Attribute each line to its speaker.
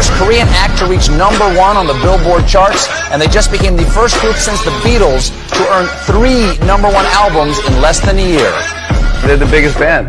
Speaker 1: first Korean act to reach number one on the Billboard charts, and they just became the first group since the Beatles to earn three number one albums in less than a year.
Speaker 2: They're the biggest band.